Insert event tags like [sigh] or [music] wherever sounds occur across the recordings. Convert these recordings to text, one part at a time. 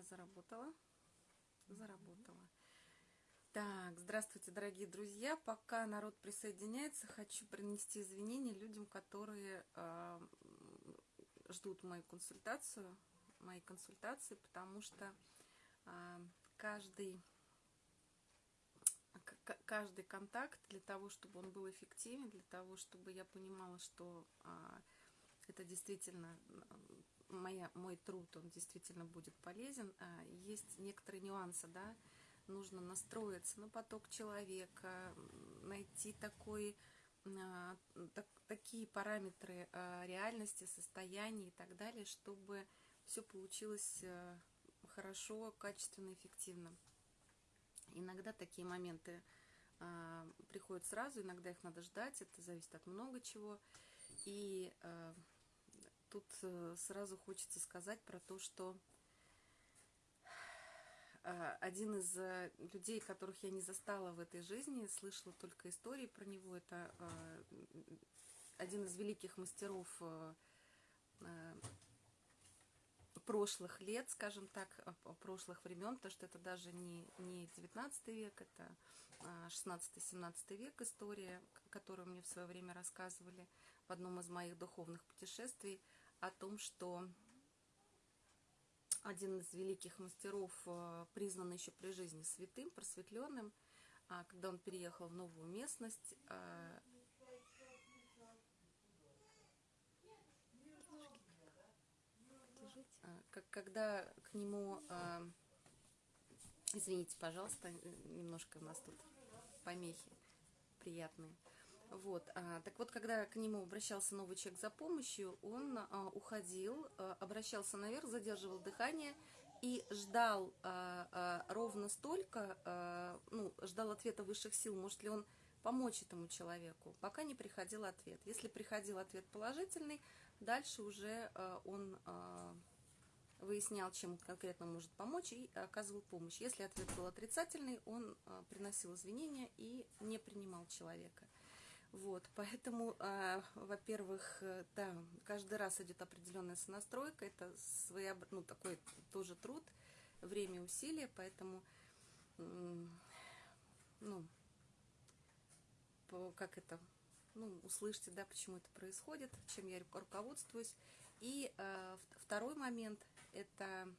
меня заработало. Заработало. Так, здравствуйте, дорогие друзья. Пока народ присоединяется, хочу принести извинения людям, которые э, ждут мою консультацию, мои консультации, потому что э, каждый каждый контакт для того, чтобы он был эффективен, для того, чтобы я понимала, что а, это действительно моя, мой труд, он действительно будет полезен. А, есть некоторые нюансы, да, нужно настроиться на поток человека, найти такой, а, так, такие параметры а, реальности, состояния и так далее, чтобы все получилось а, хорошо, качественно, эффективно. Иногда такие моменты приходят сразу, иногда их надо ждать, это зависит от много чего. И а, тут а, сразу хочется сказать про то, что а, один из а, людей, которых я не застала в этой жизни, слышала только истории про него, это один из великих мастеров прошлых лет, скажем так, прошлых времен, потому что это даже не, не 19 век, это 16-17 а, век история, которую мне в свое время рассказывали в одном из моих духовных путешествий, о том, что один из великих мастеров а, признан еще при жизни святым, просветленным, а когда он переехал в новую местность, как, когда к нему, э, извините, пожалуйста, немножко у нас тут помехи приятные. Вот, а, так вот, когда к нему обращался новый человек за помощью, он а, уходил, а, обращался наверх, задерживал дыхание и ждал а, а, ровно столько, а, ну, ждал ответа высших сил, может ли он помочь этому человеку, пока не приходил ответ. Если приходил ответ положительный, дальше уже а, он а, выяснял, чем конкретно может помочь и оказывал помощь. Если ответ был отрицательный, он а, приносил извинения и не принимал человека. Вот, поэтому, а, во-первых, э, да, каждый раз идет определенная сонастройка, это своеоб... ну, такой тоже труд, время, усилия, поэтому, ну, по, как это, ну, услышьте, да, почему это происходит, чем я руководствуюсь. И э, второй момент – это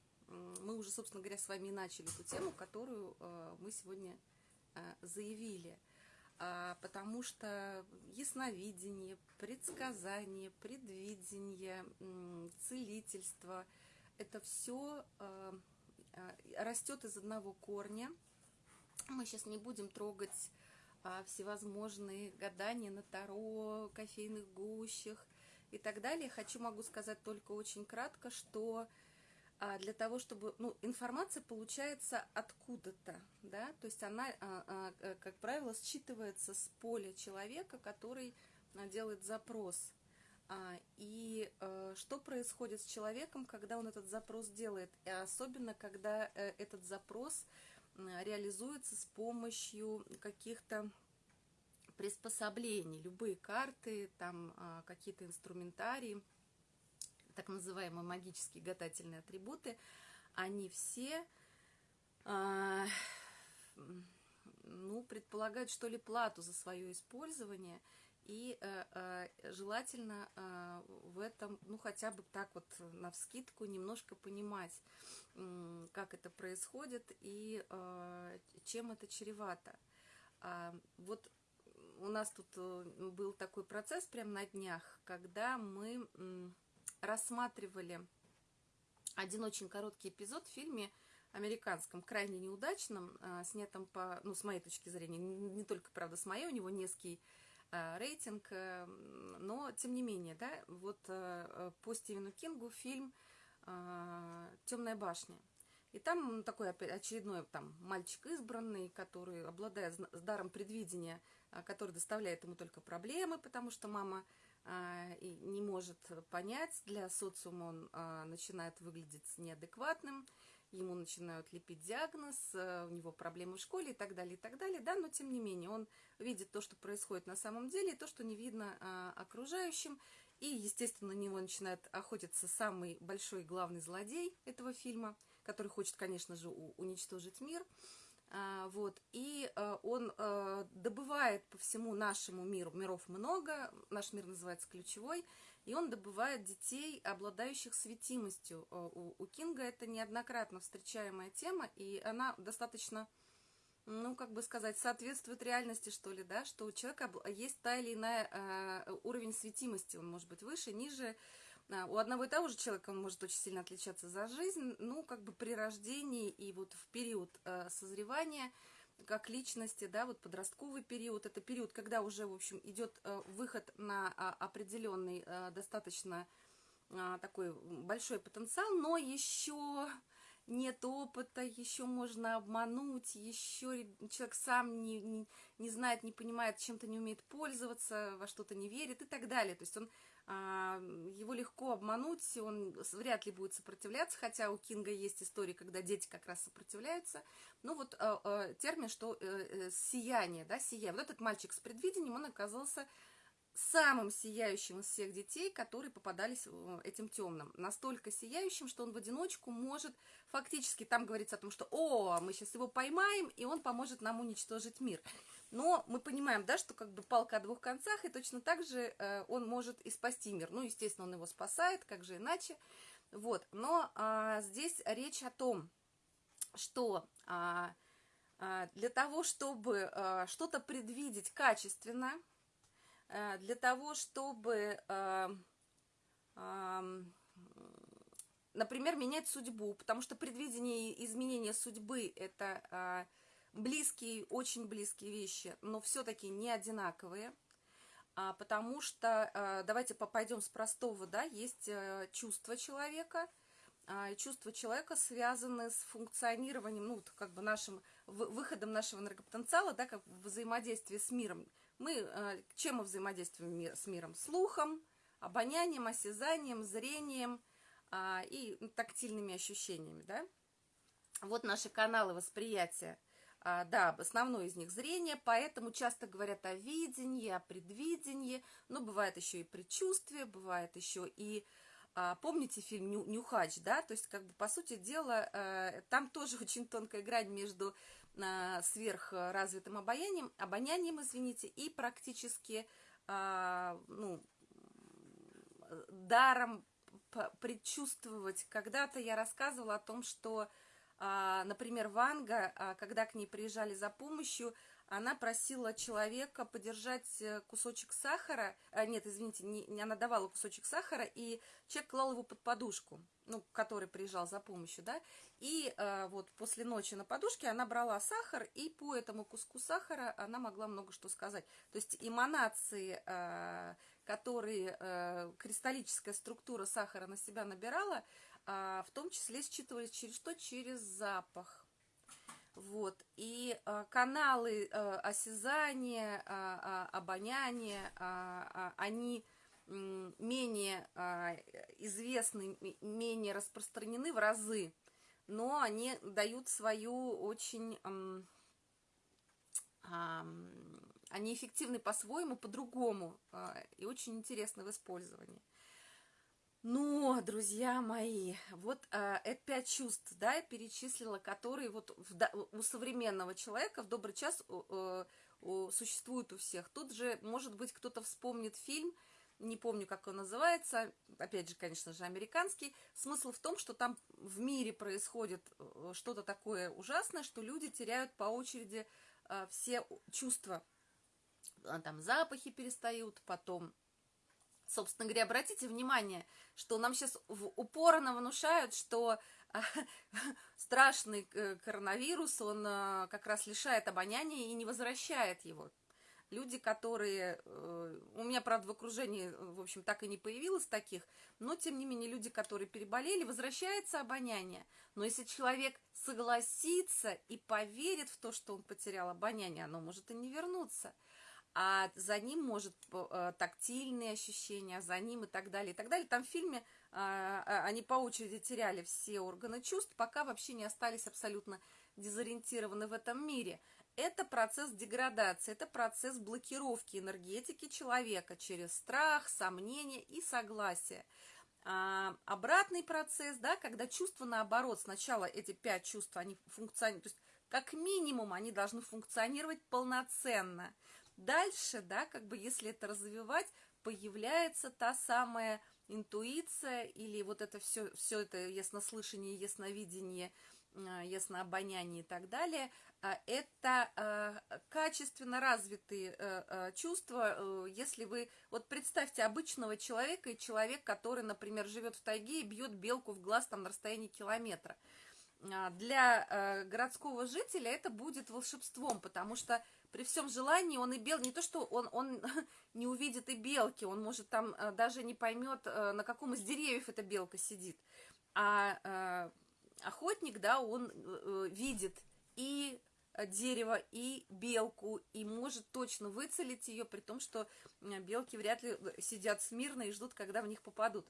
мы уже, собственно говоря, с вами и начали эту тему, которую э, мы сегодня э, заявили. А, потому что ясновидение, предсказание, предвидение, целительство – это все э, растет из одного корня. Мы сейчас не будем трогать а, всевозможные гадания на таро, кофейных гущах и так далее. Хочу могу сказать только очень кратко, что а для того, чтобы, ну, информация получается откуда-то, да, то есть она, а, а, э, как правило, считывается с поля человека, который делает запрос. И э, что происходит с человеком, когда он этот запрос делает, и особенно когда э, этот запрос реализуется с помощью каких-то приспособлений, любые карты, там какие-то инструментарии, так называемые магические гадательные атрибуты, они все э, ну, предполагают, что ли, плату за свое использование, и э, э, желательно э, в этом, ну, хотя бы так вот на вскидку немножко понимать, э, как это происходит и э, чем это чревато. А, вот у нас тут э, был такой процесс прямо на днях, когда мы рассматривали один очень короткий эпизод в фильме американском, крайне неудачном, э, снятом по, ну, с моей точки зрения, не только, правда, с моей, у него низкий э, рейтинг, э, но, тем не менее, да, вот по Стивену Кингу фильм «Темная башня». И там такой очередной там, мальчик избранный, который, обладает даром предвидения, который доставляет ему только проблемы, потому что мама а, не может понять, для социума он а, начинает выглядеть неадекватным, ему начинают лепить диагноз, а, у него проблемы в школе и так далее, и так далее, да, но тем не менее он видит то, что происходит на самом деле, и то, что не видно окружающим, и, естественно, на него начинает охотиться самый большой главный злодей этого фильма, который хочет, конечно же, уничтожить мир. А, вот, и а, он а, добывает по всему нашему миру, миров много, наш мир называется ключевой, и он добывает детей, обладающих светимостью. У, у Кинга это неоднократно встречаемая тема, и она достаточно, ну, как бы сказать, соответствует реальности, что ли, да, что у человека есть та или иная уровень светимости, он может быть выше, ниже, у одного и того же человека он может очень сильно отличаться за жизнь, ну, как бы при рождении и вот в период э, созревания, как личности, да, вот подростковый период, это период, когда уже, в общем, идет э, выход на а, определенный э, достаточно такой большой потенциал, но еще нет опыта, еще можно обмануть, еще человек сам не, не, не знает, не понимает, чем-то не умеет пользоваться, во что-то не верит и так далее. То есть он а, его легко обмануть, он вряд ли будет сопротивляться, хотя у Кинга есть истории, когда дети как раз сопротивляются. Ну вот а, а, термин, что э, э, сияние, да, сияние. Вот этот мальчик с предвидением, он оказался самым сияющим из всех детей, которые попадались этим темным. Настолько сияющим, что он в одиночку может, фактически там говорится о том, что «О, мы сейчас его поймаем, и он поможет нам уничтожить мир». Но мы понимаем, да, что как бы палка о двух концах, и точно так же э, он может и спасти мир. Ну, естественно, он его спасает, как же иначе. Вот, но а, здесь речь о том, что а, а, для того, чтобы а, что-то предвидеть качественно, а, для того, чтобы, а, а, например, менять судьбу, потому что предвидение изменения судьбы – это… А, близкие, очень близкие вещи, но все-таки не одинаковые, а, потому что, а, давайте пойдем с простого, да, есть а, чувства человека, а, чувства человека связаны с функционированием, ну, как бы нашим, выходом нашего энергопотенциала, да, как взаимодействие с миром. Мы, а, чем мы взаимодействуем с миром? Слухом, обонянием, осязанием, зрением а, и тактильными ощущениями, да. Вот наши каналы восприятия – а, да, основной из них зрение, поэтому часто говорят о видении, о предвидении, но бывает еще и предчувствие, бывает еще и, а, помните фильм «Нюхач», да, то есть, как бы, по сути дела, э, там тоже [laughs] очень тонкая грань между а, сверхразвитым обаянием, обонянием, извините, и практически, ну, даром предчувствовать. Когда-то я рассказывала о том, что а, например, Ванга, а, когда к ней приезжали за помощью, она просила человека подержать э, кусочек сахара, а, нет, извините, не, она давала кусочек сахара, и человек клал его под подушку, ну, который приезжал за помощью, да, и а, вот после ночи на подушке она брала сахар, и по этому куску сахара она могла много что сказать. То есть эманации, а, которые а, кристаллическая структура сахара на себя набирала, а, в том числе считывались через что? Через запах. Вот. И а, каналы а, осязания, а, а, обоняния, а, а, они менее а, известны, менее распространены в разы, но они дают свою очень... А, они эффективны по-своему, по-другому а, и очень интересны в использовании. Но, друзья мои, вот э, это пять чувств, да, я перечислила, которые вот в, у современного человека в добрый час э, э, существуют у всех. Тут же, может быть, кто-то вспомнит фильм, не помню, как он называется, опять же, конечно же, американский. Смысл в том, что там в мире происходит э, что-то такое ужасное, что люди теряют по очереди э, все чувства. Там запахи перестают, потом собственно говоря, обратите внимание, что нам сейчас упорно внушают, что [laughs] страшный э, коронавирус, он э, как раз лишает обоняния и не возвращает его. Люди, которые... Э, у меня, правда, в окружении, в общем, так и не появилось таких, но, тем не менее, люди, которые переболели, возвращается обоняние. Но если человек согласится и поверит в то, что он потерял обоняние, оно может и не вернуться а за ним может э, тактильные ощущения, за ним и так далее, и так далее. Там в фильме а, а, они по очереди теряли все органы чувств, пока вообще не остались абсолютно дезориентированы в этом мире. Это процесс деградации, это процесс блокировки энергетики человека через страх, сомнение и согласие. А, обратный процесс, да, когда чувства наоборот, сначала эти пять чувств, они функционируют, то есть как минимум они должны функционировать полноценно. Дальше, да, как бы если это развивать, появляется та самая интуиция или вот это все, все это яснослышание, ясновидение, а, яснообоняние и так далее, а, это а, качественно развитые э, э, чувства, э, если вы, вот представьте обычного человека и человек, который, например, живет в тайге и бьет белку в глаз там на расстоянии километра. Для городского жителя это будет волшебством, потому что при всем желании он и бел, не то что он, он [laughs] не увидит и белки, он может там даже не поймет, на каком из деревьев эта белка сидит, а охотник, да, он видит и дерево и белку, и может точно выцелить ее, при том, что белки вряд ли э, сидят смирно и ждут, когда в них попадут.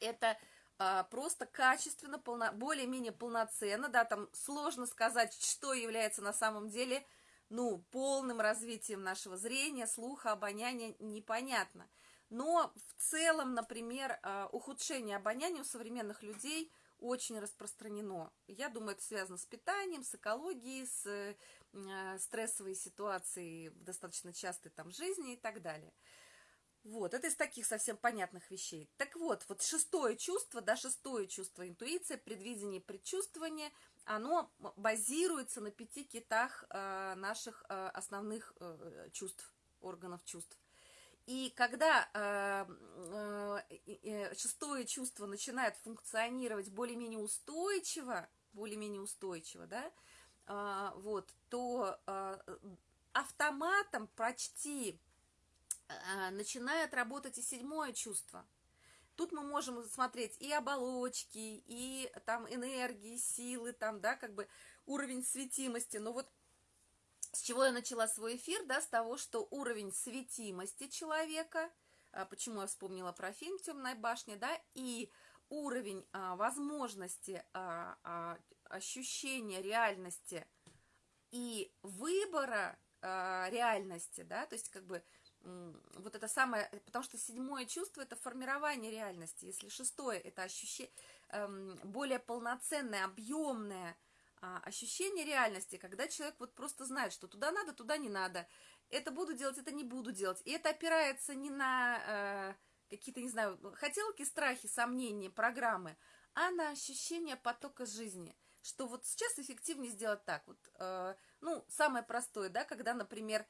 Это просто качественно, полно, более-менее полноценно, да, там сложно сказать, что является на самом деле, ну, полным развитием нашего зрения, слуха, обоняния, непонятно. Но в целом, например, а, ухудшение обоняния у современных людей – очень распространено. Я думаю, это связано с питанием, с экологией, с э, стрессовой ситуацией достаточно частой там жизни и так далее. Вот, это из таких совсем понятных вещей. Так вот, вот шестое чувство, да, шестое чувство интуиция, предвидение, предчувствование, оно базируется на пяти китах э, наших э, основных э, чувств, органов чувств. И когда э, э, шестое чувство начинает функционировать более-менее устойчиво, более-менее устойчиво, да, вот, то автоматом почти начинает работать и седьмое чувство. Тут мы можем смотреть и оболочки, и там энергии, силы, там, да, как бы уровень светимости. Но вот с чего я начала свой эфир, да, с того, что уровень светимости человека, а, почему я вспомнила про фильм «Темная башня», да, и уровень а, возможности а, а, ощущения реальности и выбора а, реальности, да, то есть как бы вот это самое, потому что седьмое чувство это формирование реальности, если шестое это ощущение эм, более полноценное, объемное, а, ощущение реальности, когда человек вот просто знает, что туда надо, туда не надо, это буду делать, это не буду делать. И это опирается не на э, какие-то, не знаю, хотелки, страхи, сомнения, программы, а на ощущение потока жизни. Что вот сейчас эффективнее сделать так. Вот, э, ну, самое простое, да, когда, например, э,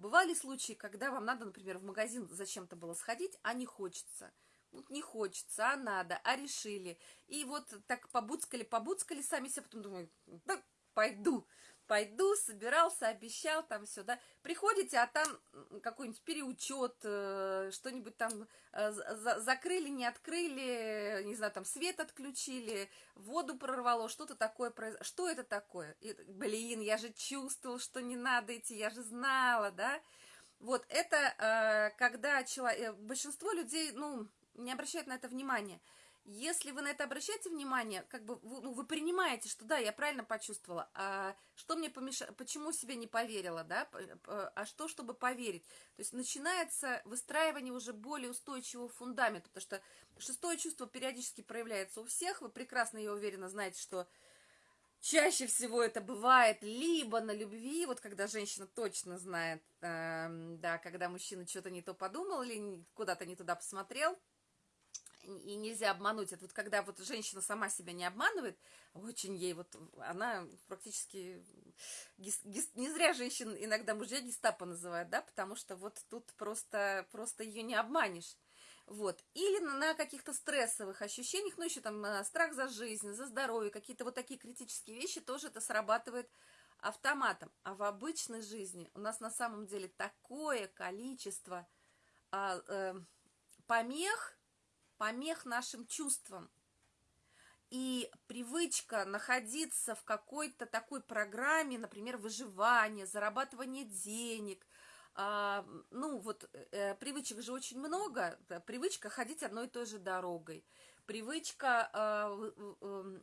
бывали случаи, когда вам надо, например, в магазин зачем-то было сходить, а не хочется – вот не хочется, а надо, а решили. И вот так побуцкали, побуцкали сами себе, потом думаю, да, пойду, пойду, собирался, обещал, там все, да. Приходите, а там какой-нибудь переучет, э, что-нибудь там э, закрыли, не открыли, не знаю, там свет отключили, воду прорвало, что-то такое произошло. Что это такое? И, блин, я же чувствовал, что не надо идти, я же знала, да. Вот это э, когда человек, большинство людей, ну, не обращают на это внимания. Если вы на это обращаете внимание, как бы вы, ну, вы принимаете, что да, я правильно почувствовала, а что мне помешало, почему себе не поверила, да, а что, чтобы поверить. То есть начинается выстраивание уже более устойчивого фундамента, потому что шестое чувство периодически проявляется у всех, вы прекрасно, я уверена, знаете, что чаще всего это бывает либо на любви, вот когда женщина точно знает, э, да, когда мужчина что-то не то подумал или куда-то не туда посмотрел, и нельзя обмануть. Это вот когда вот женщина сама себя не обманывает, очень ей вот, она практически, гис, гис, не зря женщин иногда мужья гестапо называют, да, потому что вот тут просто, просто ее не обманешь. Вот. Или на, каких-то стрессовых ощущениях, ну, еще там э, страх за жизнь, за здоровье, какие-то вот такие критические вещи, тоже это срабатывает автоматом. А в обычной жизни у нас на самом деле такое количество а, э, помех, помех нашим чувствам. И привычка находиться в какой-то такой программе, например, выживания, зарабатывания денег, а, ну вот э, привычек же очень много, привычка ходить одной и той же дорогой, привычка, э, э,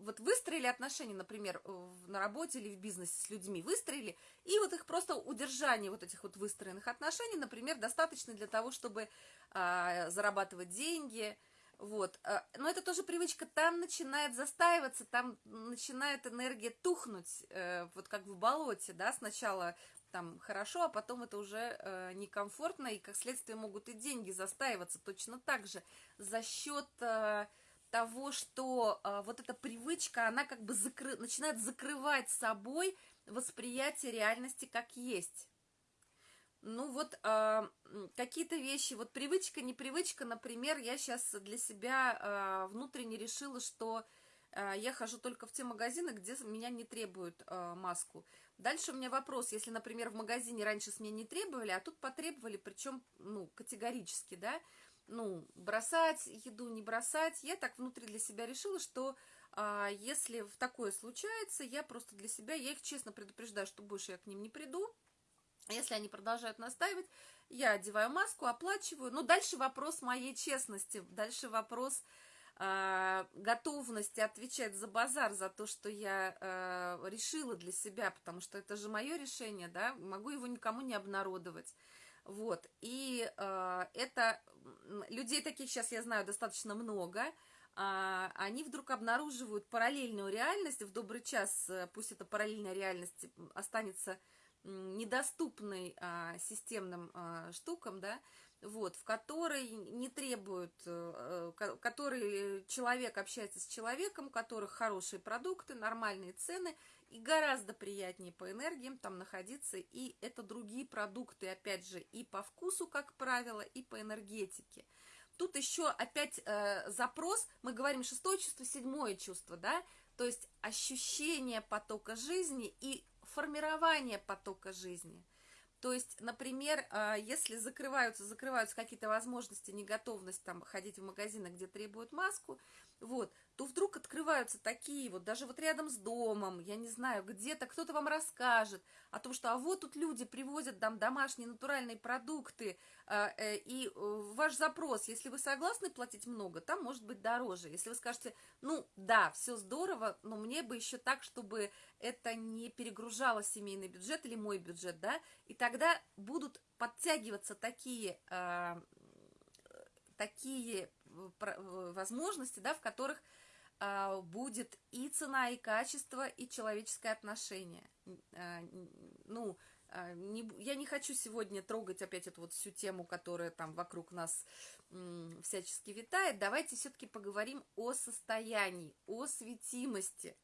вот выстроили отношения, например, на работе или в бизнесе с людьми, выстроили, и вот их просто удержание вот этих вот выстроенных отношений, например, достаточно для того, чтобы а, зарабатывать деньги, вот. А, но это тоже привычка, там начинает застаиваться, там начинает энергия тухнуть, э, вот как в болоте, да, сначала там хорошо, а потом это уже э, некомфортно, и как следствие могут и деньги застаиваться точно так же за счет э, того, что э, вот эта привычка, она как бы закры... начинает закрывать собой восприятие реальности как есть. Ну вот э, какие-то вещи, вот привычка, непривычка, например, я сейчас для себя э, внутренне решила, что я хожу только в те магазины, где меня не требуют э, маску. Дальше у меня вопрос, если, например, в магазине раньше с меня не требовали, а тут потребовали, причем, ну, категорически, да, ну, бросать еду, не бросать, я так внутри для себя решила, что а, если в такое случается, я просто для себя, я их честно предупреждаю, что больше я к ним не приду, если они продолжают настаивать, я одеваю маску, оплачиваю. Но дальше вопрос моей честности, дальше вопрос э, готовности отвечать за базар, за то, что я э, решила для себя, потому что это же мое решение, да, могу его никому не обнародовать. Вот, и э, это, людей таких сейчас я знаю достаточно много, а, они вдруг обнаруживают параллельную реальность, в добрый час, э, пусть эта параллельная реальность останется недоступной а, системным а, штукам, да, вот, в которой не требуют, а, который человек общается с человеком, у которых хорошие продукты, нормальные цены, и гораздо приятнее по энергиям там находиться, и это другие продукты, опять же, и по вкусу, как правило, и по энергетике. Тут еще опять э, запрос, мы говорим шестое чувство, седьмое чувство, да, то есть ощущение потока жизни и формирование потока жизни. То есть, например, а, если закрываются, закрываются какие-то возможности, неготовность там ходить в магазины, где требуют маску, вот, то вдруг открываются такие вот, даже вот рядом с домом, я не знаю, где-то кто-то вам расскажет о том, что а вот тут люди привозят там домашние натуральные продукты, э, э, и э, ваш запрос, если вы согласны платить много, там может быть дороже. Если вы скажете, ну да, все здорово, но мне бы еще так, чтобы это не перегружало семейный бюджет или мой бюджет, да, и тогда будут подтягиваться такие такие возможности, да, в которых а, будет и цена, и качество, и человеческое отношение. А, ну, а, не, я не хочу сегодня трогать опять эту вот всю тему, которая там вокруг нас всячески витает. Давайте все-таки поговорим о состоянии, о светимости.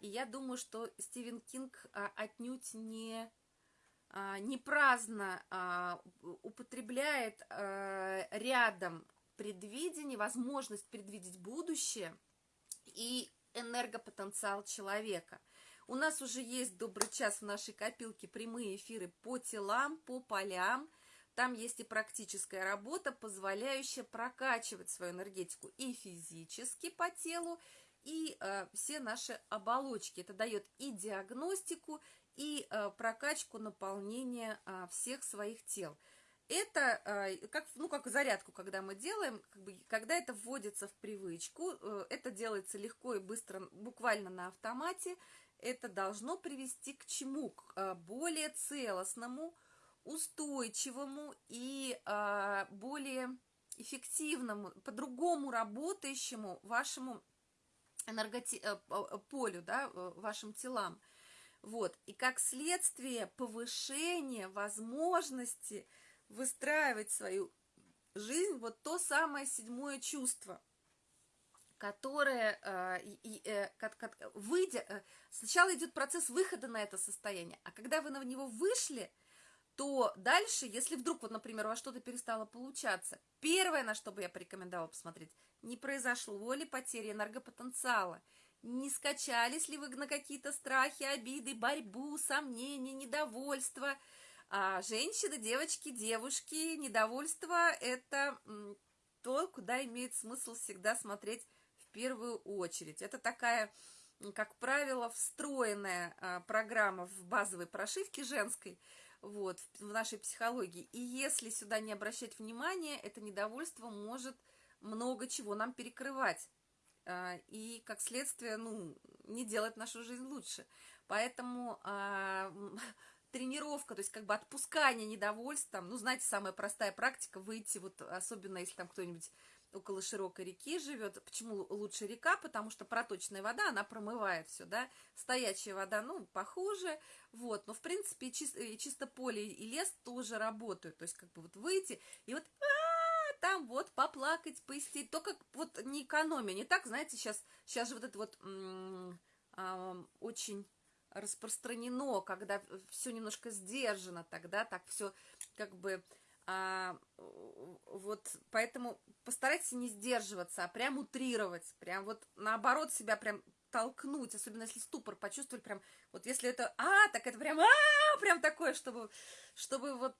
И я думаю, что Стивен Кинг отнюдь не не праздно употребляет рядом предвидение, возможность предвидеть будущее – и энергопотенциал человека. У нас уже есть добрый час в нашей копилке прямые эфиры по телам, по полям. Там есть и практическая работа, позволяющая прокачивать свою энергетику и физически по телу, и э, все наши оболочки. Это дает и диагностику, и э, прокачку наполнения э, всех своих тел это э, как, ну, как зарядку, когда мы делаем, как бы, когда это вводится в привычку, э, это делается легко и быстро, буквально на автомате, это должно привести к чему? К э, более целостному, устойчивому и более эффективному, по-другому работающему вашему энерготи... полю, да, вашим телам. Вот. И как следствие повышения возможности выстраивать свою жизнь, вот то самое седьмое чувство, которое, э, и, э, как, как, выйдя, э, сначала идет процесс выхода на это состояние, а когда вы на него вышли, то дальше, если вдруг, вот, например, у вас что-то перестало получаться, первое, на что бы я порекомендовала посмотреть, не произошло ли потери энергопотенциала, не скачались ли вы на какие-то страхи, обиды, борьбу, сомнения, недовольство – а женщины, девочки, девушки, недовольство – это то, куда имеет смысл всегда смотреть в первую очередь. Это такая, как правило, встроенная а, программа в базовой прошивке женской, вот, в нашей психологии. И если сюда не обращать внимания, это недовольство может много чего нам перекрывать. А, и, как следствие, ну, не делать нашу жизнь лучше. Поэтому а, [laughs] тренировка, то есть как бы отпускание недовольств, там, ну, знаете, самая простая практика, выйти, вот особенно если там кто-нибудь около широкой реки живет. Почему лучше река? Потому что проточная вода, она промывает все, да. Стоячая вода, ну, похуже, вот. Но, в принципе, и чисто, и чисто поле и лес тоже работают. То есть, как бы вот выйти и вот а, там вот поплакать, поистить. Только вот не экономия, не так, знаете, сейчас, сейчас же вот это вот очень распространено, когда все немножко сдержано, тогда так все как бы а, вот поэтому постарайтесь не сдерживаться, а прям утрировать, прям вот наоборот себя прям толкнуть, особенно если ступор почувствовали, прям, вот если это, а, так это прям, а, прям такое, чтобы, чтобы вот,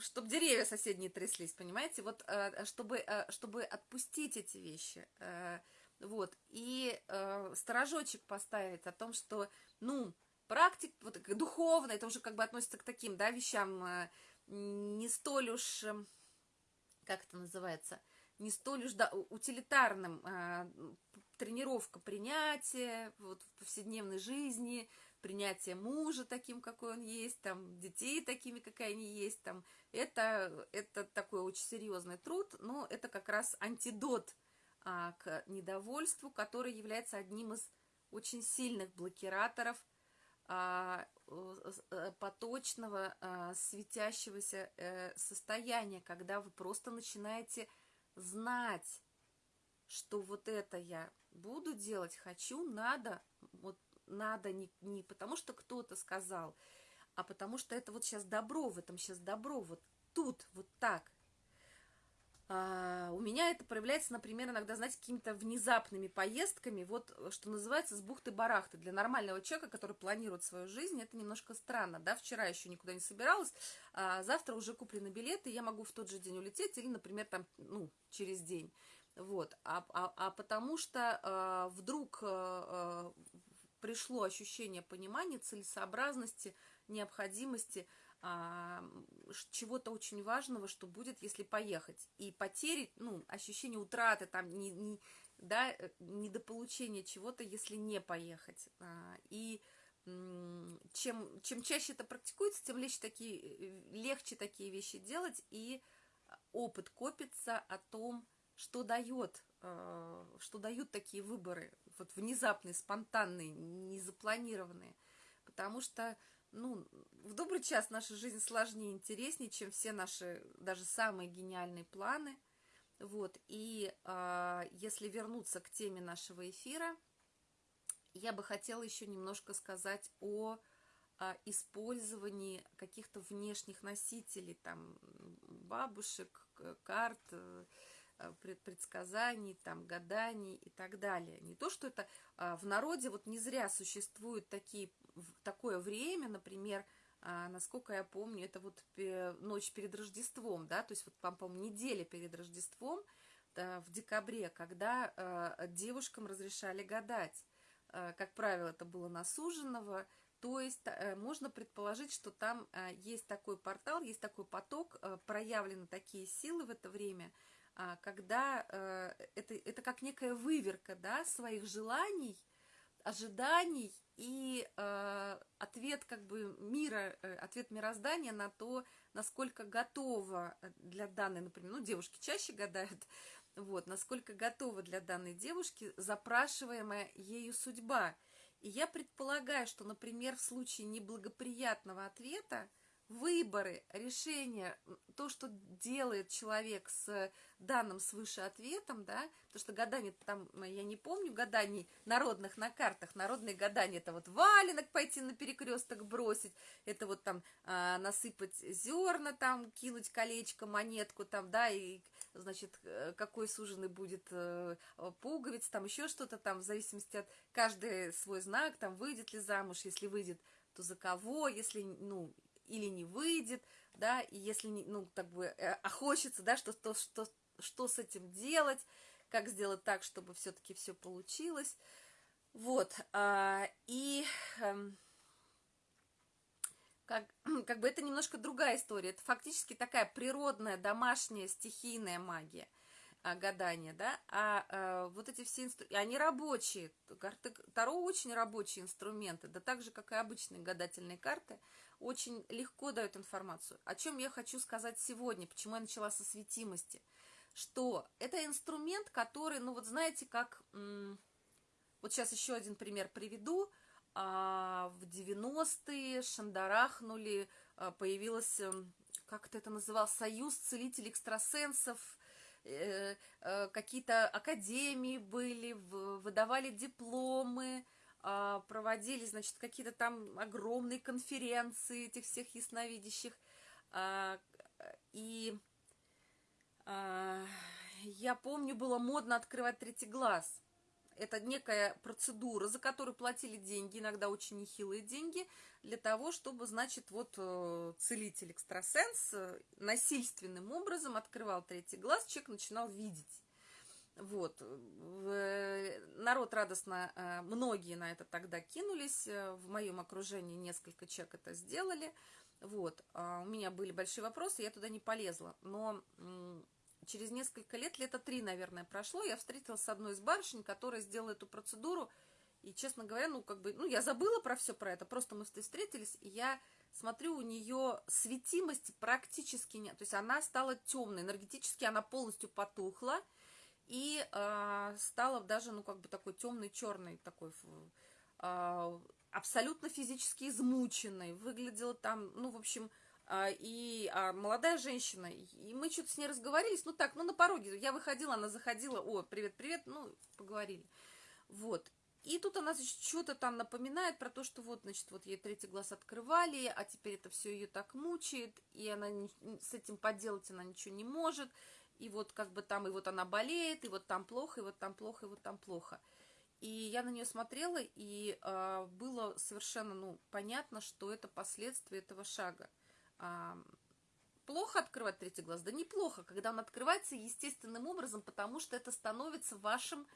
чтобы деревья соседние тряслись, понимаете, вот, э, чтобы, э, чтобы отпустить эти вещи, э, вот, и сторожочек поставить о том, что, ну, практик, вот, духовно, это уже как бы относится к таким, да, вещам, не столь уж, эм, как это называется, не столь уж да, утилитарным. А, тренировка принятия вот, в повседневной жизни, принятие мужа таким, какой он есть, там, детей такими, какая они есть, там, это, это такой очень серьезный труд, но это как раз антидот а, к недовольству, который является одним из очень сильных блокираторов э, поточного а, светящегося э, состояния, когда вы просто начинаете знать, что вот это я буду делать, хочу, надо, вот надо не, не потому, что кто-то сказал, а потому что это вот сейчас добро, в этом сейчас добро, вот тут, вот так. А, у меня это проявляется, например, иногда, знаете, какими-то внезапными поездками, вот, э, что называется, с бухты-барахты. Для нормального человека, который планирует свою жизнь, это немножко странно, да, вчера еще никуда не собиралась, а завтра уже куплены билеты, я могу в тот же день улететь или, например, там, ну, через день. Вот, а, а, а потому что а, вдруг а, пришло ощущение понимания, целесообразности, необходимости – а, чего-то очень важного, что будет, если поехать. И потери, ну, ощущение утраты, там, не, не, да, э, недополучения чего-то, если не поехать. А, и чем, чем чаще это практикуется, тем легче такие, э, легче такие вещи делать, и опыт копится о том, что дает, а, что дают такие выборы, вот внезапные, спонтанные, незапланированные. Потому что ну, в добрый час наша жизнь сложнее интереснее, чем все наши, даже самые гениальные планы. Вот, и э, если вернуться к теме нашего эфира, я бы хотела еще немножко сказать о, о использовании каких-то внешних носителей, там, бабушек, карт, э, предсказаний, там, гаданий и так далее. Не то, что это а, в народе вот не зря существуют такие такое время, например, а, насколько я помню, это вот ночь перед Рождеством, да, то есть вот, по-моему, неделя перед Рождеством, в декабре, когда э, девушкам разрешали гадать. Э, как правило, это было на суженого, то есть э, можно предположить, что там э, есть такой портал, есть такой поток, э, проявлены такие силы в это время, когда это, это как некая выверка да, своих желаний, ожиданий и э, ответ как бы мира, э, ответ мироздания на то, насколько готова для данной, например, ну, девушки чаще гадают, [laughs] вот, насколько готова для данной девушки запрашиваемая ею судьба. И я предполагаю, что, например, в случае неблагоприятного ответа, выборы, решения, то, что делает человек с данным свыше ответом, да, потому что гадание там, я не помню гаданий народных на картах, народные гадания, это вот валенок пойти на перекресток бросить, это вот там а, насыпать зерна, там кинуть колечко, монетку, там, да, и, значит, э, какой суженый будет э, пуговиц, там еще что-то там, в зависимости от каждый свой знак, там, выйдет ли замуж, если выйдет, то за кого, если, ну, или не выйдет, да, и если, ну, так бы, э, а хочется, да, что, что, что, что с этим делать, как сделать так, чтобы все-таки все получилось, вот, а, и а, как, [clears throat] как бы это немножко другая история, это фактически такая природная, домашняя, стихийная магия, гадания, да, а, а вот эти все инструменты, они рабочие, карты Таро очень рабочие инструменты, да так же, как и обычные гадательные карты, очень легко дают информацию. О чем я хочу сказать сегодня, почему я начала со светимости, что это инструмент, который, ну вот знаете, как, вот сейчас еще один пример приведу, а, в 90-е шандарахнули, а, появилась, эм, как это называл, союз целителей экстрасенсов, какие-то академии были, выдавали дипломы, а, проводили, значит, какие-то там огромные конференции этих всех ясновидящих. А, и а, я помню, было модно открывать третий глаз это некая процедура, за которую платили деньги, иногда очень нехилые деньги, для того, чтобы, значит, вот э, целитель-экстрасенс э, насильственным образом открывал третий глаз, человек начинал видеть. Вот. Народ радостно, э, многие на это тогда кинулись, в моем окружении несколько человек это сделали. Вот. А у меня были большие вопросы, я туда не полезла. Но через несколько лет, лето три, наверное, прошло, я встретилась с одной из барышень, которая сделала эту процедуру, и, честно говоря, ну, как бы, ну, я забыла про все про это, просто мы встретились, и я смотрю, у нее светимости практически нет, то есть она стала темной, энергетически она полностью потухла, и э, стала даже, ну, как бы такой темный, черный такой, э, абсолютно физически измученной, выглядела там, ну, в общем, и а, молодая женщина, и мы что-то с ней разговорились, ну так, ну на пороге, я выходила, она заходила, о, привет-привет, ну, поговорили, вот, и тут она, что-то там напоминает про то, что вот, значит, вот ей третий глаз открывали, а теперь это все ее так мучает, и она не, с этим поделать она ничего не может, и вот как бы там, и вот она болеет, и вот там плохо, и вот там плохо, и вот там плохо. И я на нее смотрела, и э, было совершенно, ну, понятно, что это последствия этого шага а, плохо открывать третий глаз? Да неплохо, когда он открывается естественным образом, потому что это становится вашим,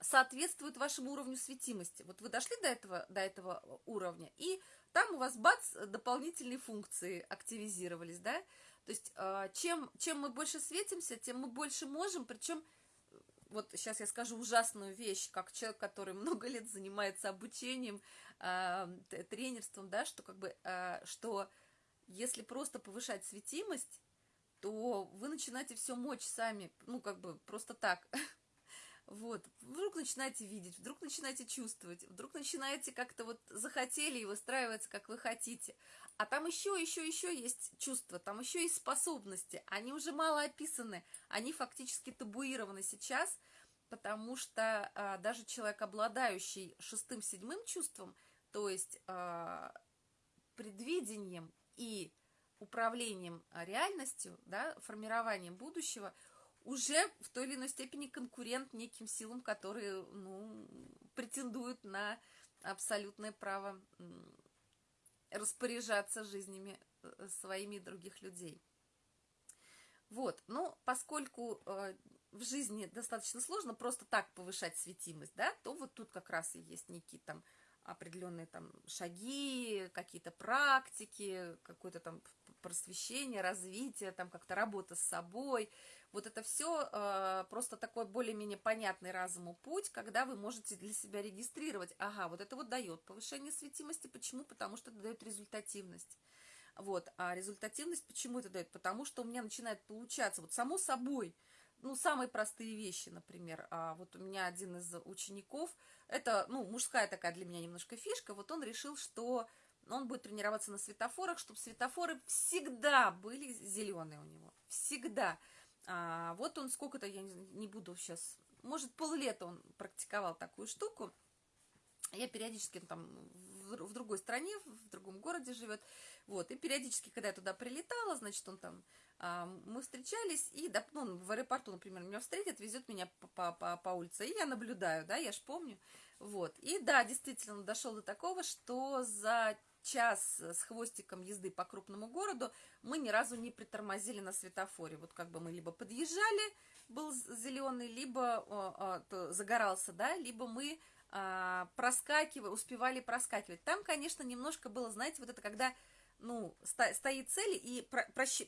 соответствует вашему уровню светимости. Вот вы дошли до этого, до этого уровня, и там у вас, бац, дополнительные функции активизировались, да? То есть а, чем, чем мы больше светимся, тем мы больше можем, причем вот сейчас я скажу ужасную вещь, как человек, который [laughs] много лет занимается обучением, э, тренерством, да, что как бы, э, что если просто повышать светимость, то вы начинаете все мочь сами, ну, как бы, просто так. [laughs] Вот, вдруг начинаете видеть, вдруг начинаете чувствовать, вдруг начинаете как-то вот захотели и выстраиваться, как вы хотите. А там еще, еще, еще есть чувства, там еще есть способности. Они уже мало описаны, они фактически табуированы сейчас, потому что а, даже человек, обладающий шестым, седьмым чувством, то есть а, предвидением и управлением а, реальностью, да, формированием будущего, уже в той или иной степени конкурент неким силам, которые ну, претендуют на абсолютное право распоряжаться жизнями э, своими и других людей. Вот, но поскольку э, в жизни достаточно сложно просто так повышать светимость, да, то вот тут как раз и есть некие там определенные там шаги, какие-то практики, какое-то там просвещение, развитие, там как-то работа с собой. Вот это все э, просто такой более-менее понятный разуму путь, когда вы можете для себя регистрировать. Ага, вот это вот дает повышение светимости. Почему? Потому что это дает результативность. Вот, а результативность почему это дает? Потому что у меня начинает получаться, вот само собой, ну, самые простые вещи, например. А вот у меня один из учеников, это, ну, мужская такая для меня немножко фишка, вот он решил, что он будет тренироваться на светофорах, чтобы светофоры всегда были зеленые у него. Всегда. А, вот он сколько-то, я не, не буду сейчас, может, поллета он практиковал такую штуку. Я периодически там в, в другой стране, в другом городе живет. Вот, и периодически, когда я туда прилетала, значит, он там а, мы встречались, и да, ну, в аэропорту, например, меня встретит, везет меня по, по, по улице, и я наблюдаю, да, я ж помню, вот, и да, действительно, дошел до такого, что за час с хвостиком езды по крупному городу мы ни разу не притормозили на светофоре, вот как бы мы либо подъезжали, был зеленый, либо о, о, загорался, да, либо мы а, проскакивали, успевали проскакивать. Там, конечно, немножко было, знаете, вот это когда ну, стоит цель и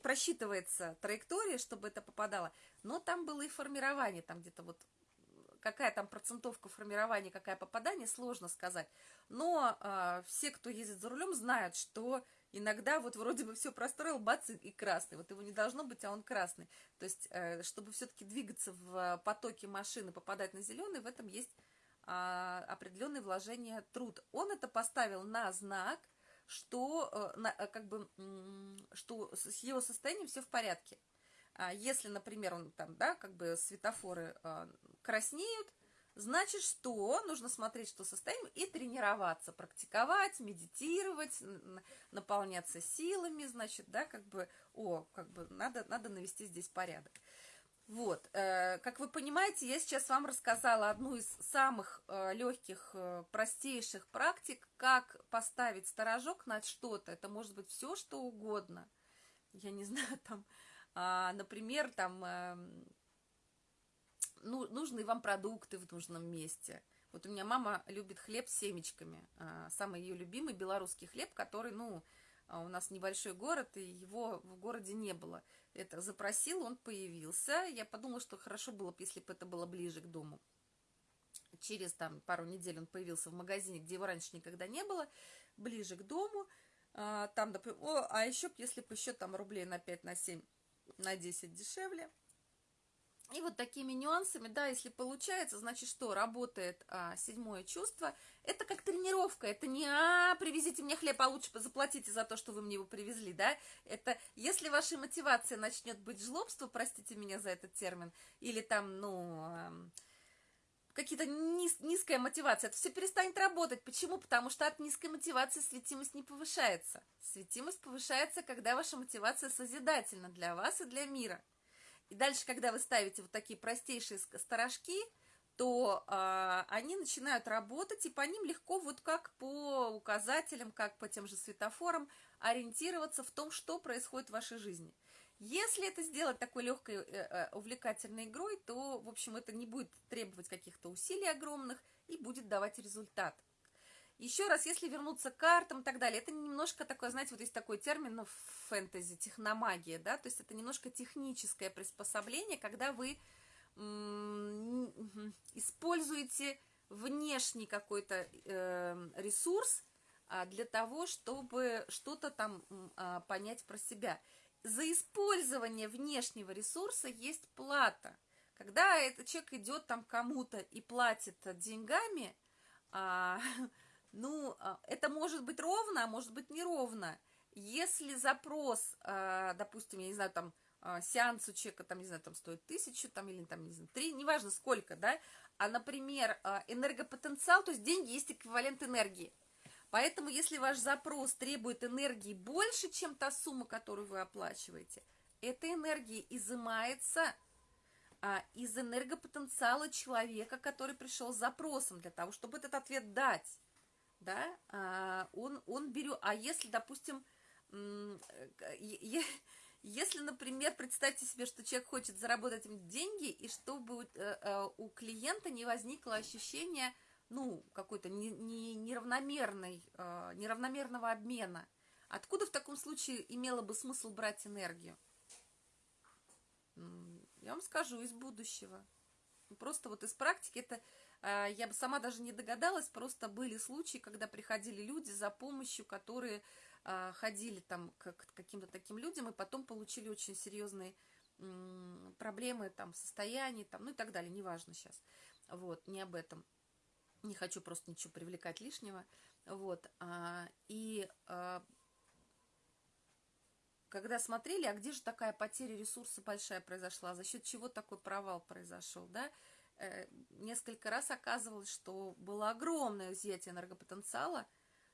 просчитывается траектория, чтобы это попадало. Но там было и формирование, там где-то вот какая там процентовка формирования, какая попадание, сложно сказать. Но э, все, кто ездит за рулем, знают, что иногда вот вроде бы все простроил, бац, и красный. Вот его не должно быть, а он красный. То есть, э, чтобы все-таки двигаться в потоке машины, попадать на зеленый, в этом есть э, вложение труд. Он это поставил на знак, что, э, э, как бы, что с его состоянием все в порядке. А если, например, он там, да, как бы светофоры э, краснеют, значит, что нужно смотреть, что состояние, и тренироваться, практиковать, медитировать, наполняться силами, значит, да, как бы, о, как бы, надо, надо навести здесь порядок. Вот, э, как вы понимаете, я сейчас вам рассказала одну из самых э, легких, э, простейших практик, как поставить сторожок на что-то. Это может быть все, что угодно. Я не [laughs] знаю, там, э, например, там, э, ну, нужны вам продукты в нужном месте. Вот у меня мама любит хлеб с семечками. Э, самый ее любимый белорусский хлеб, который, ну, а у нас небольшой город, и его в городе не было. Это запросил, он появился. Я подумала, что хорошо было бы, если бы это было ближе к дому. Через там пару недель он появился в магазине, где его раньше никогда не было, ближе к дому. А, там, допустим, о, а еще, если бы еще там рублей на 5, на 7, на 10 дешевле – и вот такими нюансами, да, если получается, значит, что работает а, седьмое чувство. Это как тренировка, это не «а, привезите мне хлеб, а лучше заплатите за то, что вы мне его привезли», да. Это если ваша мотивация начнет быть жлобство, простите меня за этот термин, или там, ну, какие-то низ, низкая мотивация, это все перестанет работать. Почему? Потому что от низкой мотивации светимость не повышается. Светимость повышается, когда ваша мотивация созидательна для вас и для мира. И дальше, когда вы ставите вот такие простейшие сторожки, то э, они начинают работать, и по ним легко, вот как по указателям, как по тем же светофорам, ориентироваться в том, что происходит в вашей жизни. Если это сделать такой легкой, э, э, увлекательной игрой, то, в общем, это не будет требовать каких-то усилий огромных и будет давать результат. Еще раз, если вернуться к картам и так далее, это немножко такое, знаете, вот есть такой термин ну, в фэнтези, техномагия, да, то есть это немножко техническое приспособление, когда вы используете внешний какой-то э, ресурс а, для того, чтобы что-то там а, понять про себя. За использование внешнего ресурса есть плата. Когда этот человек идет там кому-то и платит деньгами, а, [laughs] Ну, а, это может быть ровно, а может быть неровно. Если запрос, а, допустим, я не знаю, там, а, сеанс у человека, там, не знаю, там стоит тысячу, там, или там, не знаю, три, неважно сколько, да, а, например, энергопотенциал, то есть деньги есть эквивалент энергии. Поэтому, если ваш запрос требует энергии больше, чем та сумма, которую вы оплачиваете, эта энергия изымается из энергопотенциала человека, который пришел с запросом, для того, чтобы этот ответ дать да, а, он, он берет, а если, допустим, [laughs] если, например, представьте себе, что человек хочет заработать деньги, и чтобы э, э, у клиента не возникло ощущение, ну, какой-то неравномерной, э, неравномерного обмена, откуда в таком случае имело бы смысл брать энергию? Я вам скажу, из будущего. Просто вот из практики это а, я бы сама даже не догадалась, просто были случаи, когда приходили люди за помощью, которые а, ходили там к каким-то таким людям и потом получили очень серьезные проблемы там в состоянии, там, ну и так далее, неважно сейчас. Вот, не об этом. Не хочу просто ничего привлекать лишнего. Вот, а, и когда смотрели, а где же такая потеря ресурса большая произошла, за счет чего такой провал произошел, да, несколько раз оказывалось, что было огромное изъятие энергопотенциала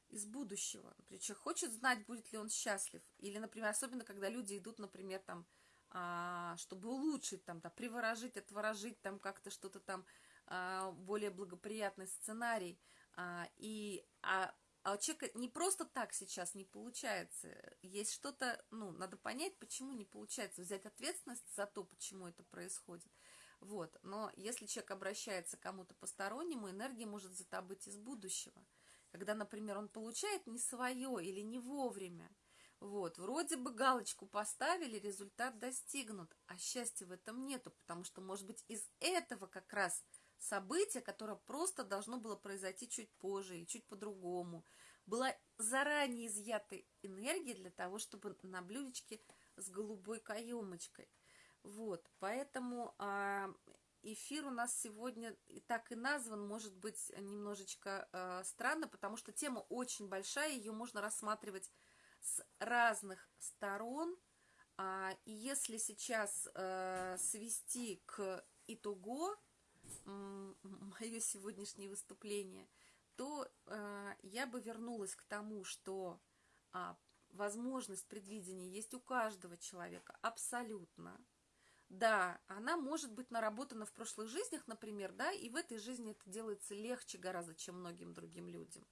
из будущего. Человек хочет знать, будет ли он счастлив. Или, например, особенно, когда люди идут, например, там, а, чтобы улучшить, там, да, приворожить, отворожить, там, как-то что-то там, а, более благоприятный сценарий. А, и, а, а у человека не просто так сейчас не получается. Есть что-то, ну, надо понять, почему не получается, взять ответственность за то, почему это происходит. Вот. Но если человек обращается к кому-то постороннему, энергия может быть из будущего. Когда, например, он получает не свое или не вовремя. Вот, вроде бы галочку поставили, результат достигнут, а счастья в этом нету, потому что, может быть, из этого как раз события, которое просто должно было произойти чуть позже или чуть по-другому, была заранее изъята энергия для того, чтобы на блюдечке с голубой каемочкой. Вот, поэтому а, эфир у нас сегодня и так и назван, может быть, немножечко а, странно, потому что тема очень большая, ее можно рассматривать с разных сторон. А, и если сейчас свести к итогу [laughs] мое сегодняшнее выступление, то я бы вернулась к тому, что возможность предвидения есть у каждого человека абсолютно. Да, она может быть наработана в прошлых жизнях, например, да, и в этой жизни это делается легче гораздо, чем многим другим людям.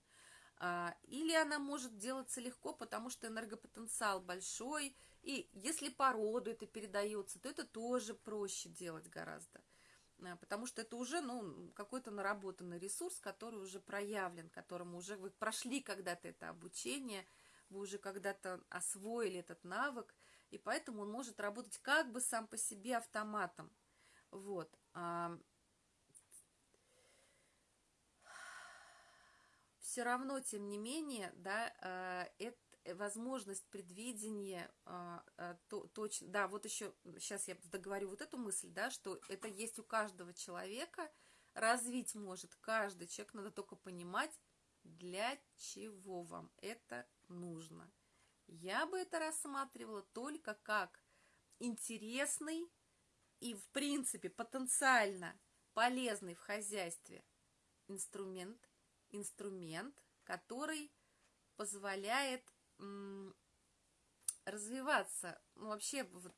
А, или она может делаться легко, потому что энергопотенциал большой, и если по роду это передается, то это тоже проще делать гораздо. А, потому что это уже ну, какой-то наработанный ресурс, который уже проявлен, которому уже вы прошли когда-то это обучение, вы уже когда-то освоили этот навык, и поэтому он может работать как бы сам по себе автоматом. Вот. А, все равно, тем не менее, да, а, это возможность предвидения а, то, точно, да, вот еще сейчас я договорю вот эту мысль, да, что это есть у каждого человека, развить может каждый человек, надо только понимать, для чего вам это нужно. Я бы это рассматривала только как интересный и, в принципе, потенциально полезный в хозяйстве инструмент, инструмент, который позволяет развиваться, ну, вообще вот,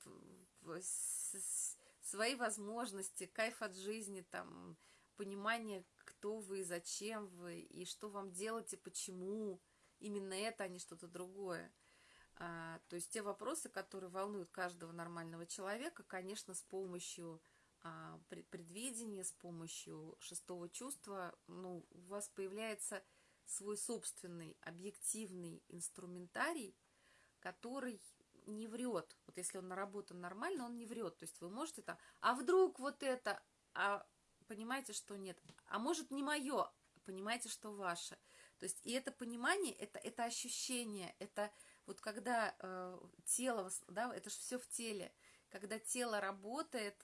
свои возможности, кайф от жизни, там, понимание, кто вы, зачем вы, и что вам делать, и почему именно это, а не что-то другое. А, то есть те вопросы, которые волнуют каждого нормального человека, конечно, с помощью а, предвидения, с помощью шестого чувства, ну, у вас появляется свой собственный объективный инструментарий, который не врет. Вот если он наработан нормально, он не врет. То есть вы можете там, а вдруг вот это, а понимаете, что нет. А может не мое, понимаете, что ваше. То есть и это понимание, это, это ощущение, это вот когда э, тело, да, это же все в теле, когда тело работает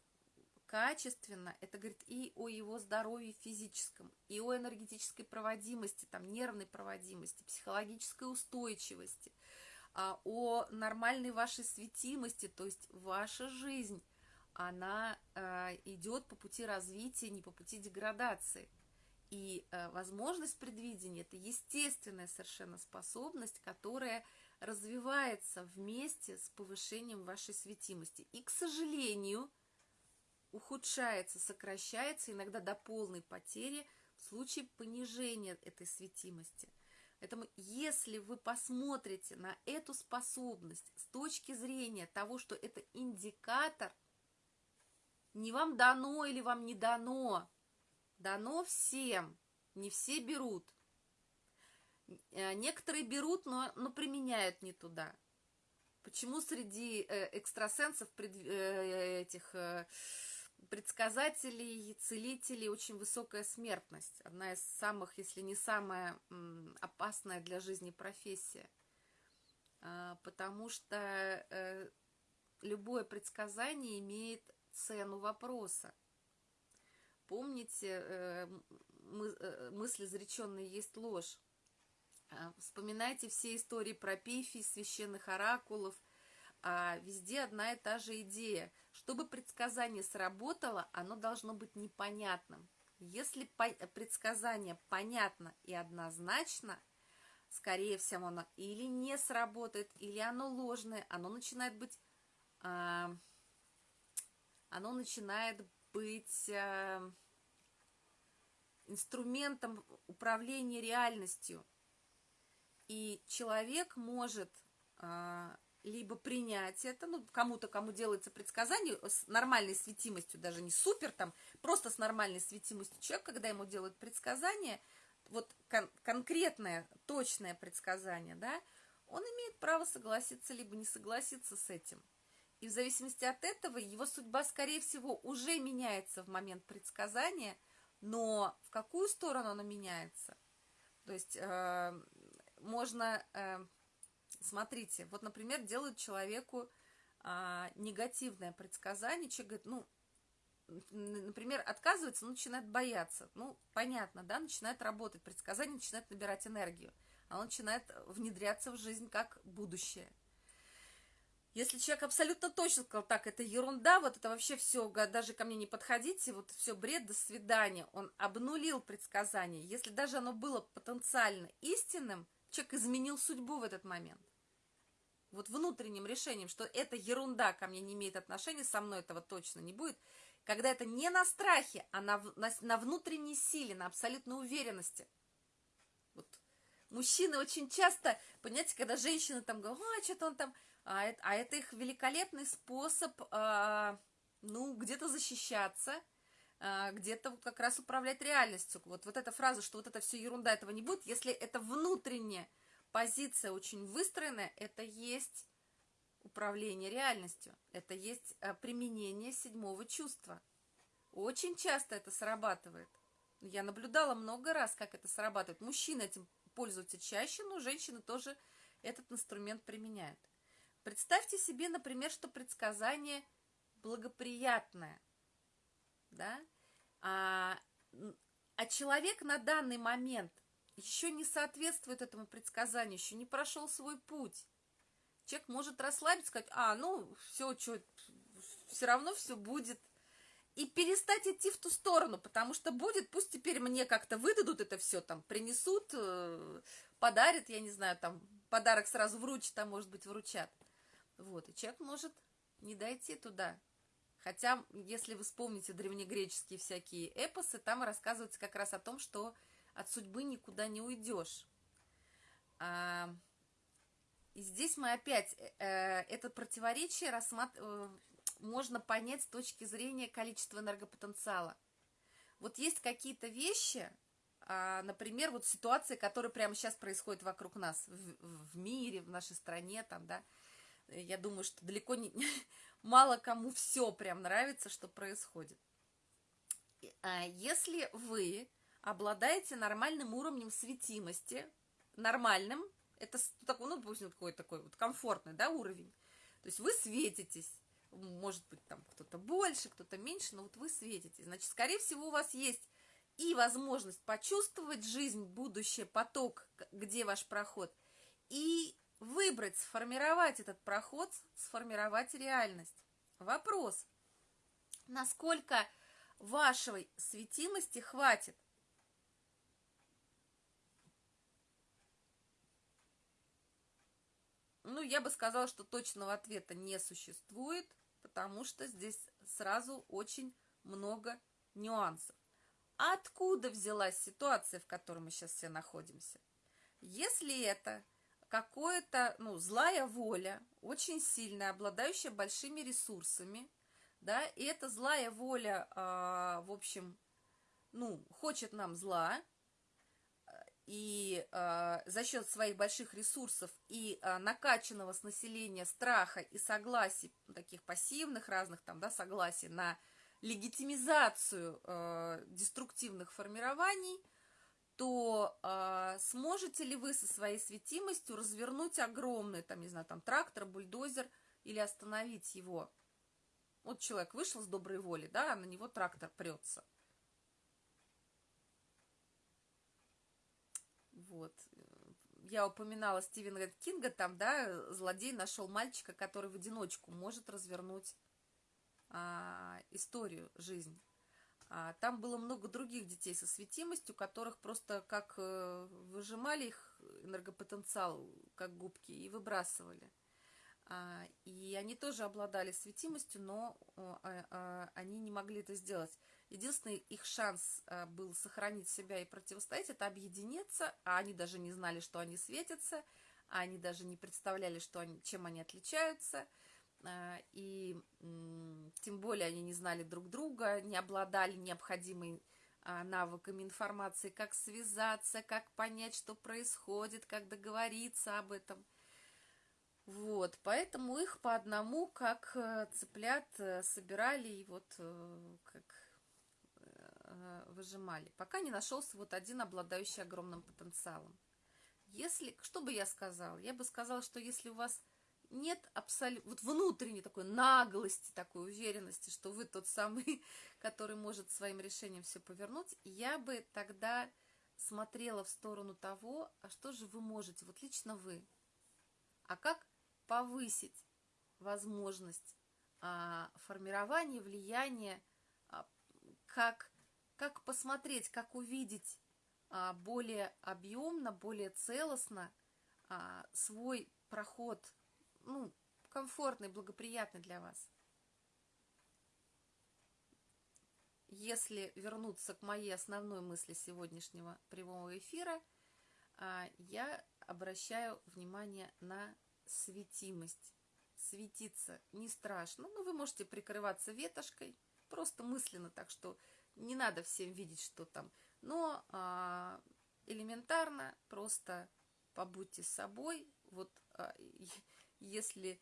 качественно, это говорит и о его здоровье физическом, и о энергетической проводимости, там, нервной проводимости, психологической устойчивости, а, о нормальной вашей светимости, то есть ваша жизнь, она а, идет по пути развития, не по пути деградации. И а, возможность предвидения – это естественная совершенно способность, которая развивается вместе с повышением вашей светимости. И, к сожалению, ухудшается, сокращается иногда до полной потери в случае понижения этой светимости. Поэтому если вы посмотрите на эту способность с точки зрения того, что это индикатор, не вам дано или вам не дано, дано всем, не все берут. Э, некоторые берут, но, но применяют не туда. Почему среди э, экстрасенсов, э, этих предсказателей, целителей очень высокая смертность? Одна из самых, если не самая опасная для жизни профессия. А, потому что любое предсказание имеет цену вопроса. Помните, мысль изреченная есть ложь. А, вспоминайте все истории про пифий, священных оракулов. А везде одна и та же идея. Чтобы предсказание сработало, оно должно быть непонятным. Если предсказание понятно и однозначно, скорее всего, оно или не сработает, или оно ложное, оно начинает быть, а, оно начинает быть инструментом управления реальностью – и человек может а, либо принять это, ну, кому-то, кому делается предсказание с нормальной светимостью, даже не супер там, просто с нормальной светимостью человек, когда ему делают предсказание, вот кон- конкретное, точное предсказание, да, он имеет право согласиться либо не согласиться с этим. И в зависимости от этого его судьба, скорее всего, уже меняется в момент предсказания, но в какую сторону она меняется? То есть э, можно, э, смотрите, вот, например, делают человеку э, негативное предсказание, человек говорит, ну, например, отказывается, ну, начинает бояться. Ну, понятно, да, начинает работать, предсказание начинает набирать энергию. Оно начинает внедряться в жизнь как будущее. Если человек абсолютно точно сказал, так, это ерунда, вот это вообще все, даже ко мне не подходите, вот все бред, до свидания, он обнулил предсказание. Если даже оно было потенциально истинным, человек изменил судьбу в этот момент. Вот внутренним решением, что эта ерунда ко мне не имеет отношения, со мной этого точно не будет, когда это не на страхе, а на, на, на внутренней силе, на абсолютной уверенности. Вот мужчины очень часто, понимаете, когда женщины там говорят, а, что-то он там, а это, а это их великолепный способ, а, ну, где-то защищаться, где-то вот как раз управлять реальностью. Вот, вот эта фраза, что вот это все ерунда, этого не будет, если это внутренняя позиция очень выстроенная, это есть управление реальностью. Это есть э, применение седьмого чувства. Очень часто это срабатывает. Я наблюдала много раз, как это срабатывает. Мужчины этим пользуются чаще, но женщины тоже этот инструмент применяют. Представьте себе, например, что предсказание благоприятное, да, а, а человек на данный момент еще не соответствует этому предсказанию, еще не прошел свой путь человек может расслабиться, сказать, а, ну, все, что, все равно все будет. И перестать идти в ту сторону, потому что будет, пусть теперь мне как-то выдадут это все, там, принесут, э, подарят, я не знаю, там, подарок сразу вручат, а может быть, вручат. Вот, и человек может не дойти туда. Хотя, если вы вспомните древнегреческие всякие эпосы, там рассказывается как раз о том, что от судьбы никуда не уйдешь. А, и здесь мы опять э, э это противоречие рассмат... Э, можно понять с точки зрения количества энергопотенциала. Вот есть какие-то вещи, э, например, вот ситуации, которые прямо сейчас происходят вокруг нас, в, в мире, в нашей стране, там, да, я думаю, что далеко не [laughs] мало кому все прям нравится, что происходит. А если вы обладаете нормальным уровнем светимости, нормальным, это такой, ну, допустим, такой, такой вот комфортный, да, уровень. То есть вы светитесь, может быть, там кто-то больше, кто-то меньше, но вот вы светитесь. Значит, скорее всего, у вас есть и возможность почувствовать жизнь, будущее, поток, где ваш проход, и выбрать, сформировать этот проход, сформировать реальность. Вопрос, насколько вашей светимости хватит Ну, я бы сказала, что точного ответа не существует, потому что здесь сразу очень много нюансов. Откуда взялась ситуация, в которой мы сейчас все находимся? Если это какое-то, ну, злая воля, очень сильная, обладающая большими ресурсами, да, и эта злая воля, э, в общем, ну, хочет нам зла, и э, за счет своих больших ресурсов и э, накачанного с населения страха и согласий, таких пассивных разных там, да, согласий на легитимизацию э, деструктивных формирований, то э, сможете ли вы со своей светимостью развернуть огромный, там, не знаю, там, трактор, бульдозер или остановить его? Вот человек вышел с доброй воли, да, а на него трактор прется – Вот. Я упоминала Стивена Кинга, там, да, злодей нашел мальчика, который в одиночку может развернуть а, историю, жизнь. А, там было много других детей со светимостью, которых просто как э, выжимали их энергопотенциал, как губки, и выбрасывали. А, и они тоже обладали светимостью, но а, они не могли это сделать. Единственный их шанс был сохранить себя и противостоять, это объединиться, а они даже не знали, что они светятся, они даже не представляли, что они, чем они отличаются, и тем более они не знали друг друга, не обладали необходимой а, навыками информации, как связаться, как понять, что происходит, как договориться об этом. Вот, поэтому их по одному, как э, цыплят, э, собирали и вот э, как выжимали, пока не нашелся вот один, обладающий огромным потенциалом. Если, что бы я сказала? Я бы сказала, что если у вас нет абсолютно, вот внутренней такой наглости, такой уверенности, что вы тот самый, [laughs] который может своим решением все повернуть, я бы тогда смотрела в сторону того, а что же вы можете, вот лично вы, а как повысить возможность а, формирования влияния, а, как, как посмотреть, как увидеть а, более объемно, более целостно а, свой проход ну, комфортный, благоприятный для вас. Если вернуться к моей основной мысли сегодняшнего прямого эфира, а, я обращаю внимание на светимость. Светиться не страшно, но вы можете прикрываться ветошкой, просто мысленно, так что не надо всем видеть, что там. Но а, элементарно просто побудьте собой. Вот а, если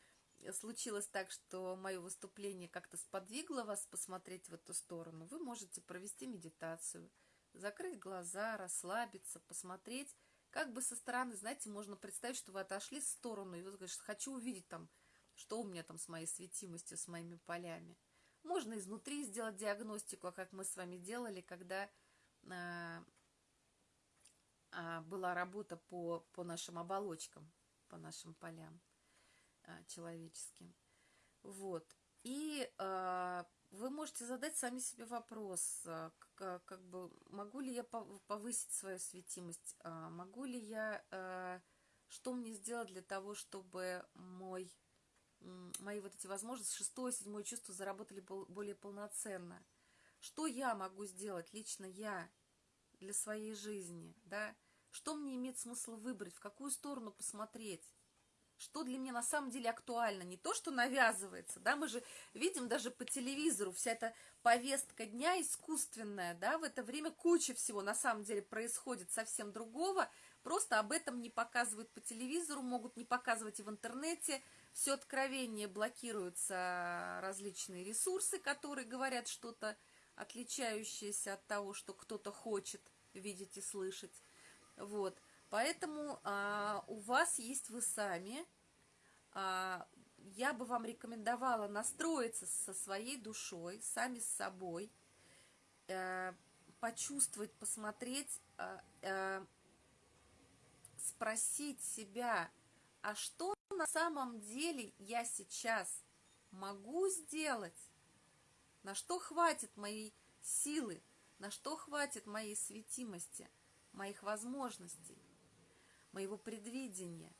случилось так, что мое выступление как-то сподвигло вас посмотреть в эту сторону, вы можете провести медитацию, закрыть глаза, расслабиться, посмотреть, как бы со стороны, знаете, можно представить, что вы отошли в сторону, и вы говорите, хочу увидеть там, что у меня там с моей светимостью, с моими полями. Можно изнутри сделать диагностику, как мы с вами делали, когда а, а, была работа по, по нашим оболочкам, по нашим полям. А, человеческим. Вот. И э, вы можете задать сами себе вопрос, как, как бы, могу ли я повысить свою светимость, могу ли я, что мне сделать для того, чтобы мой, мои вот эти возможности, шестое, седьмое чувство заработали более полноценно. Что я могу сделать, лично я, для своей жизни, да? Что мне имеет смысл выбрать, в какую сторону посмотреть? Что для меня на самом деле актуально, не то, что навязывается, да, мы же видим даже по телевизору, вся эта повестка дня искусственная, да, в это время куча всего на самом деле происходит совсем другого, просто об этом не показывают по телевизору, могут не показывать и в интернете, все откровение блокируются различные ресурсы, которые говорят что-то отличающееся от того, что кто-то хочет видеть и слышать, вот, Поэтому а, у вас есть вы сами. А, я бы вам рекомендовала настроиться со своей душой, сами с собой, а, почувствовать, посмотреть, а, а, спросить себя, а что на самом деле я сейчас могу сделать? На что хватит моей силы? На что хватит моей светимости, моих возможностей? Моего предвидения.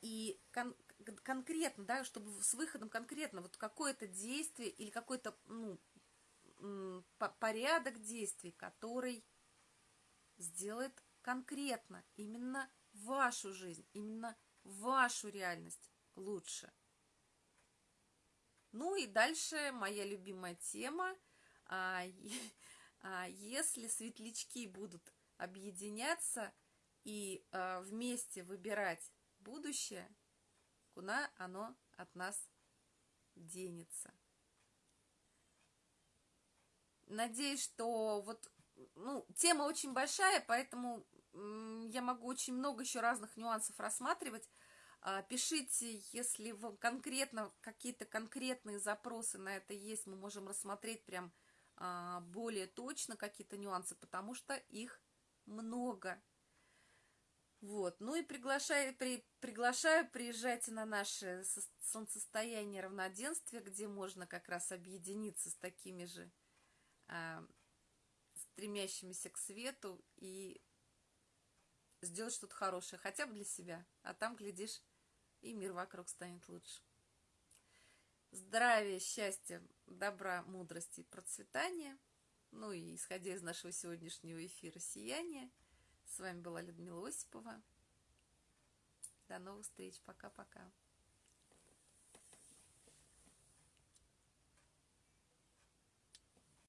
И кон конкретно, да, чтобы с выходом конкретно, вот какое-то действие или какой-то, ну, порядок действий, который сделает конкретно именно вашу жизнь, именно вашу реальность лучше. Ну и дальше моя любимая тема. А, [laughs] а, если светлячки будут объединяться – и э, вместе выбирать будущее, куда оно от нас денется. Надеюсь, что вот, ну, тема очень большая, поэтому я могу очень много еще разных нюансов рассматривать. А, пишите, если вам конкретно какие-то конкретные запросы на это есть, мы можем рассмотреть прям а, более точно какие-то нюансы, потому что их много. Вот. Ну и приглашаю, при, приглашаю, приезжайте на наше солнцестояние равноденствия, где можно как раз объединиться с такими же а, стремящимися к свету и сделать что-то хорошее, хотя бы для себя. А там, глядишь, и мир вокруг станет лучше. Здравия, счастья, добра, мудрости и процветания. Ну и исходя из нашего сегодняшнего эфира «Сияние», с вами была Людмила Осипова. До новых встреч. Пока-пока.